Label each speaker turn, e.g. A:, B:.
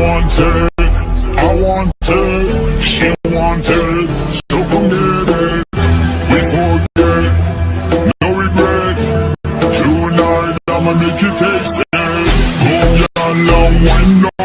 A: wanted, I wanted, she wanted, so come get it. We forget, no regret. Tonight I'ma make you taste it. Oh, yeah, long when